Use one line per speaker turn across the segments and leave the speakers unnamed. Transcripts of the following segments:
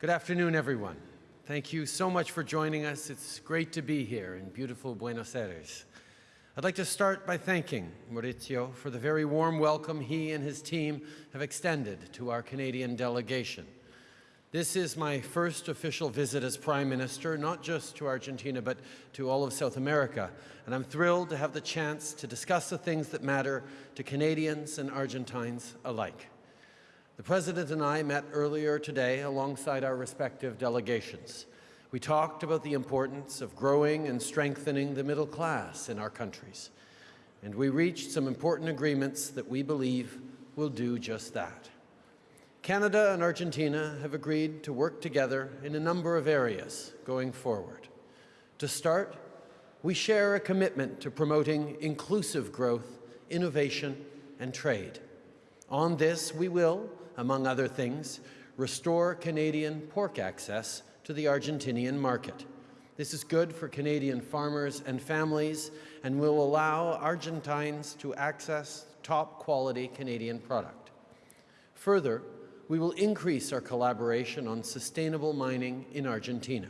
Good afternoon, everyone. Thank you so much for joining us. It's great to be here in beautiful Buenos Aires. I'd like to start by thanking Mauricio for the very warm welcome he and his team have extended to our Canadian delegation. This is my first official visit as Prime Minister, not just to Argentina, but to all of South America. And I'm thrilled to have the chance to discuss the things that matter to Canadians and Argentines alike. The President and I met earlier today alongside our respective delegations. We talked about the importance of growing and strengthening the middle class in our countries. And we reached some important agreements that we believe will do just that. Canada and Argentina have agreed to work together in a number of areas going forward. To start, we share a commitment to promoting inclusive growth, innovation, and trade. On this, we will, among other things, restore Canadian pork access to the Argentinian market. This is good for Canadian farmers and families and will allow Argentines to access top quality Canadian product. Further, we will increase our collaboration on sustainable mining in Argentina.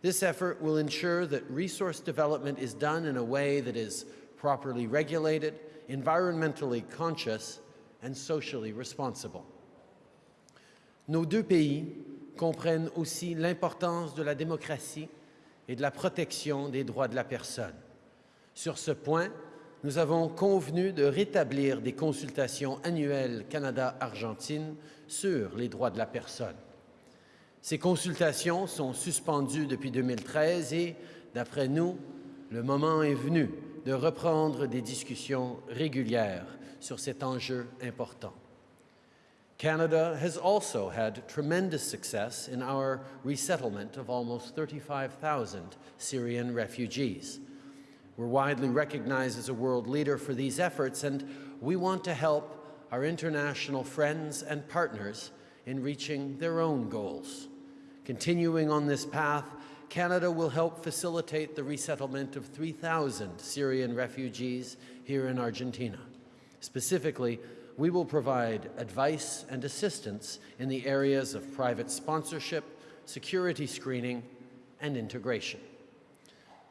This effort will ensure that resource development is done in a way that is properly regulated, environmentally conscious, and socially responsible. Nos deux pays comprennent aussi l'importance de la démocratie et de la protection des droits de la personne. Sur ce point, nous avons convenu de rétablir des consultations annuelles Canada-Argentine sur les droits de la personne. Ces consultations sont suspendues depuis 2013 et, d'après nous, le moment est venu de reprendre des discussions régulières sur cet enjeu important. Canada has also had tremendous success in our resettlement of almost 35,000 Syrian refugees. We're widely recognized as a world leader for these efforts, and we want to help our international friends and partners in reaching their own goals. Continuing on this path, Canada will help facilitate the resettlement of 3,000 Syrian refugees here in Argentina. Specifically, we will provide advice and assistance in the areas of private sponsorship, security screening, and integration.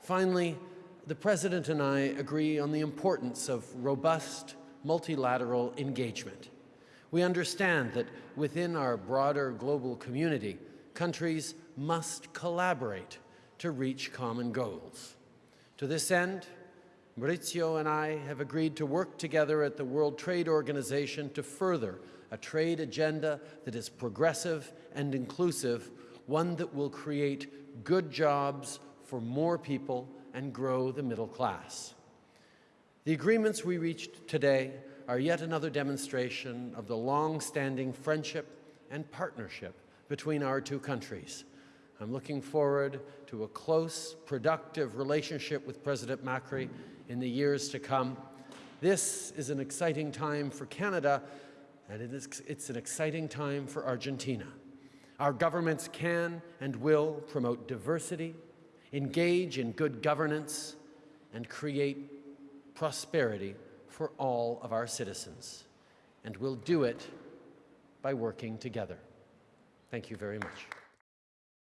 Finally, the President and I agree on the importance of robust multilateral engagement. We understand that within our broader global community, countries must collaborate to reach common goals. To this end, Mauricio and I have agreed to work together at the World Trade Organization to further a trade agenda that is progressive and inclusive, one that will create good jobs for more people and grow the middle class. The agreements we reached today are yet another demonstration of the long-standing friendship and partnership between our two countries. I'm looking forward to a close, productive relationship with President Macri in the years to come. This is an exciting time for Canada, and it is, it's an exciting time for Argentina. Our governments can and will promote diversity, engage in good governance, and create prosperity for all of our citizens. And we'll do it by working together. Thank you very much.